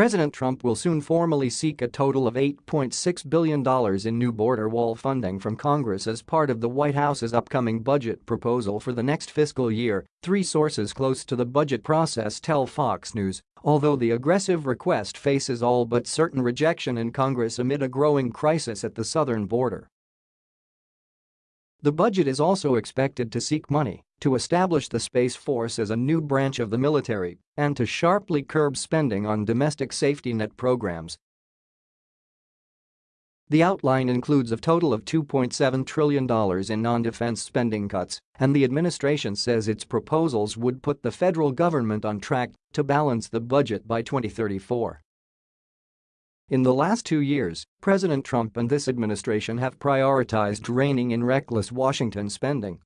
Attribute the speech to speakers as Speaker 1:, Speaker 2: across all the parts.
Speaker 1: President Trump will soon formally seek a total of $8.6 billion in new border wall funding from Congress as part of the White House's upcoming budget proposal for the next fiscal year, three sources close to the budget process tell Fox News, although the aggressive request faces all but certain rejection in Congress amid a growing crisis at the southern border. The budget is also expected to seek money to establish the Space Force as a new branch of the military and to sharply curb spending on domestic safety net programs. The outline includes a total of $2.7 trillion in non-defense spending cuts, and the administration says its proposals would put the federal government on track to balance the budget by 2034. In the last two years, President Trump and this administration have prioritized reining in reckless Washington spending.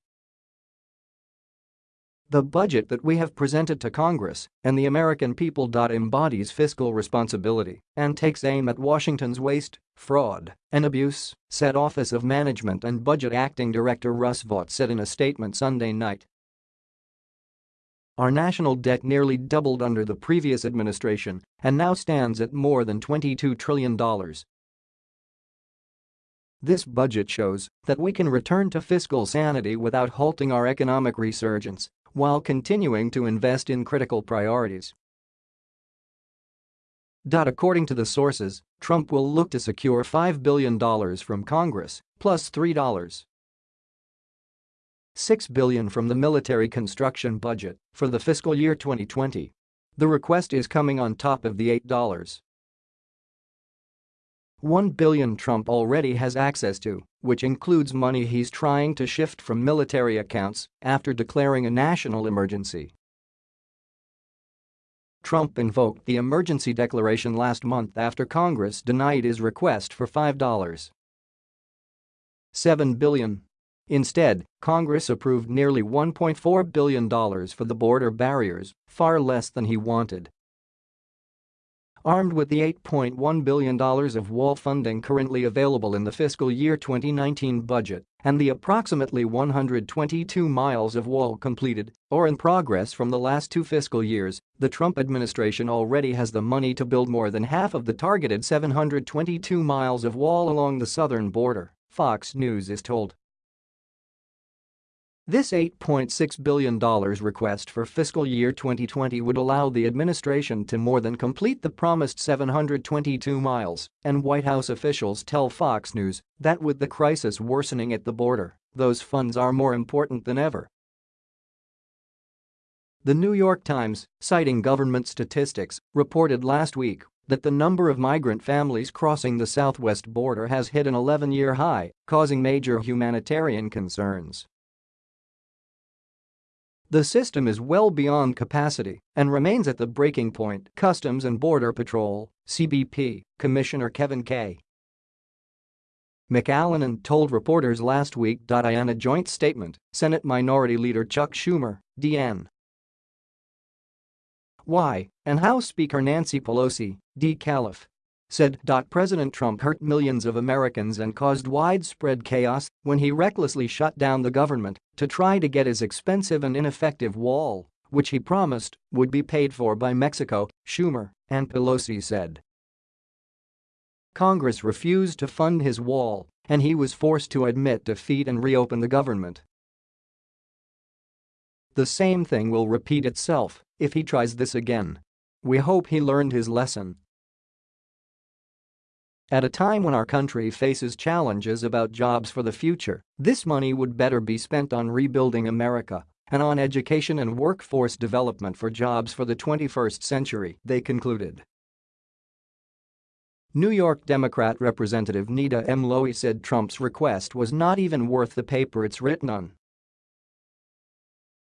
Speaker 1: The budget that we have presented to Congress and the American people. embodies fiscal responsibility and takes aim at Washington's waste, fraud, and abuse, said Office of Management and Budget Acting Director Russ Vought said in a statement Sunday night. Our national debt nearly doubled under the previous administration and now stands at more than $22 trillion. This budget shows that we can return to fiscal sanity without halting our economic resurgence while continuing to invest in critical priorities. According to the sources, Trump will look to secure $5 billion from Congress, plus $3. 6 billion from the military construction budget for the fiscal year 2020. The request is coming on top of the $8. 1 billion Trump already has access to, which includes money he's trying to shift from military accounts after declaring a national emergency. Trump invoked the emergency declaration last month after Congress denied his request for $5. 7 billion Instead, Congress approved nearly $1.4 billion for the border barriers, far less than he wanted. Armed with the $8.1 billion of wall funding currently available in the fiscal year 2019 budget and the approximately 122 miles of wall completed or in progress from the last two fiscal years, the Trump administration already has the money to build more than half of the targeted 722 miles of wall along the southern border, Fox News is told. This $8.6 billion request for fiscal year 2020 would allow the administration to more than complete the promised 722 miles, and White House officials tell Fox News that with the crisis worsening at the border, those funds are more important than ever. The New York Times, citing government statistics, reported last week that the number of migrant families crossing the southwest border has hit an 11-year high, causing major humanitarian concerns. The system is well beyond capacity and remains at the breaking point, Customs and Border Patrol, CBP, Commissioner Kevin K. McAleenan told reporters last week. In a joint statement, Senate Minority Leader Chuck Schumer, DN. Y, and House Speaker Nancy Pelosi, D. Calif said. President Trump hurt millions of Americans and caused widespread chaos when he recklessly shut down the government to try to get his expensive and ineffective wall, which he promised would be paid for by Mexico, Schumer and Pelosi said. Congress refused to fund his wall, and he was forced to admit defeat and reopen the government. The same thing will repeat itself if he tries this again. We hope he learned his lesson at a time when our country faces challenges about jobs for the future, this money would better be spent on rebuilding America and on education and workforce development for jobs for the 21st century, they concluded. New York Democrat Representative Nita M. Lowey said Trump's request was not even worth the paper it's written on.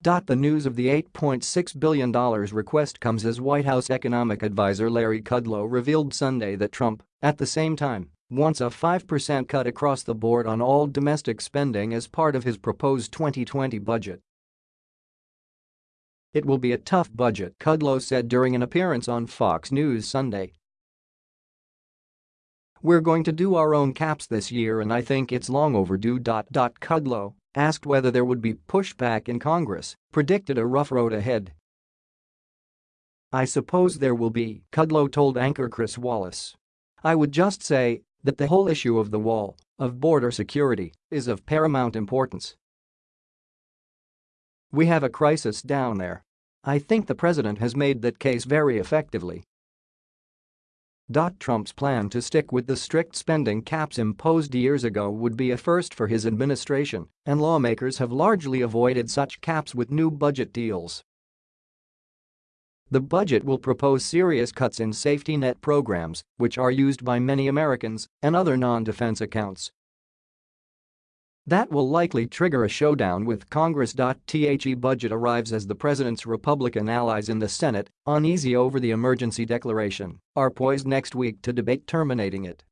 Speaker 1: The news of the $8.6 billion request comes as White House economic advisor Larry Kudlow revealed Sunday that Trump, at the same time, wants a 5% cut across the board on all domestic spending as part of his proposed 2020 budget. It will be a tough budget, Kudlow said during an appearance on Fox News Sunday. We're going to do our own caps this year and I think it's long overdue. Kudlow asked whether there would be pushback in Congress, predicted a rough road ahead. I suppose there will be, Kudlow told anchor Chris Wallace. I would just say that the whole issue of the wall, of border security, is of paramount importance. We have a crisis down there. I think the president has made that case very effectively. Trump's plan to stick with the strict spending caps imposed years ago would be a first for his administration, and lawmakers have largely avoided such caps with new budget deals. The budget will propose serious cuts in safety net programs, which are used by many Americans, and other non-defense accounts. That will likely trigger a showdown with Congress. The budget arrives as the president's Republican allies in the Senate, uneasy over the emergency declaration, are poised next week to debate terminating it.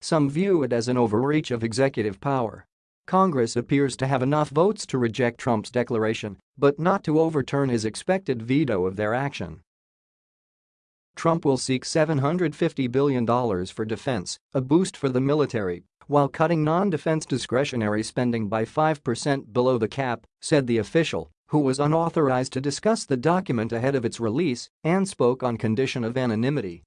Speaker 1: Some view it as an overreach of executive power Congress appears to have enough votes to reject Trump's declaration, but not to overturn his expected veto of their action. Trump will seek $750 billion for defense, a boost for the military, while cutting non-defense discretionary spending by 5% below the cap, said the official, who was unauthorized to discuss the document ahead of its release and spoke on condition of anonymity.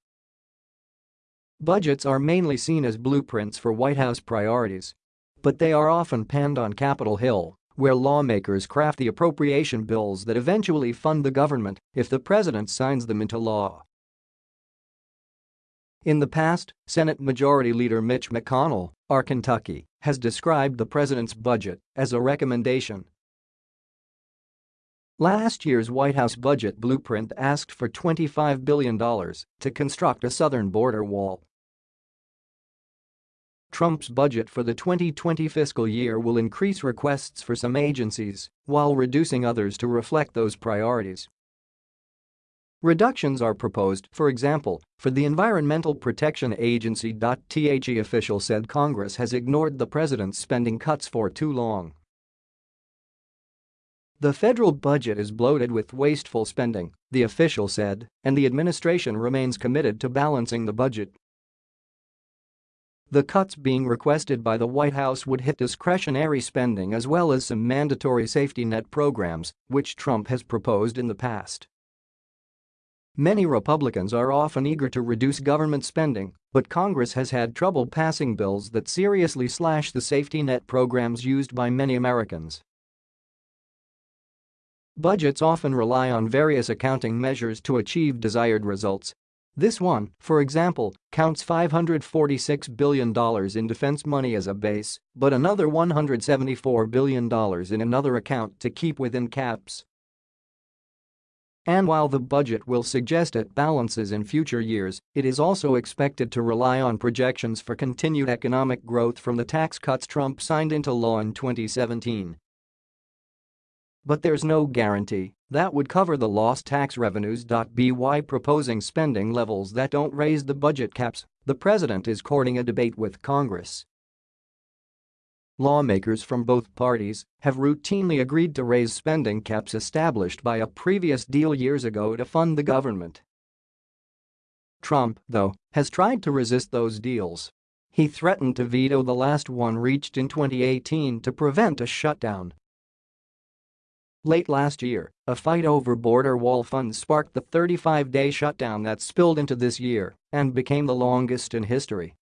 Speaker 1: Budgets are mainly seen as blueprints for White House priorities, but they are often panned on Capitol Hill, where lawmakers craft the appropriation bills that eventually fund the government if the president signs them into law. In the past, Senate Majority Leader Mitch McConnell, R. Kentucky, has described the president's budget as a recommendation. Last year's White House budget blueprint asked for $25 billion to construct a southern border wall Trump's budget for the 2020 fiscal year will increase requests for some agencies while reducing others to reflect those priorities. Reductions are proposed, for example, for the Environmental Protection Agency. The official said Congress has ignored the president's spending cuts for too long. The federal budget is bloated with wasteful spending, the official said, and the administration remains committed to balancing the budget the cuts being requested by the White House would hit discretionary spending as well as some mandatory safety net programs, which Trump has proposed in the past. Many Republicans are often eager to reduce government spending, but Congress has had trouble passing bills that seriously slash the safety net programs used by many Americans. Budgets often rely on various accounting measures to achieve desired results, this one, for example, counts $546 billion in defense money as a base, but another $174 billion in another account to keep within caps. And while the budget will suggest it balances in future years, it is also expected to rely on projections for continued economic growth from the tax cuts Trump signed into law in 2017. But there's no guarantee that would cover the lost tax revenues. By proposing spending levels that don't raise the budget caps, the president is courting a debate with Congress. Lawmakers from both parties have routinely agreed to raise spending caps established by a previous deal years ago to fund the government. Trump, though, has tried to resist those deals. He threatened to veto the last one reached in 2018 to prevent a shutdown Late last year, a fight over border wall funds sparked the 35-day shutdown that spilled into this year and became the longest in history.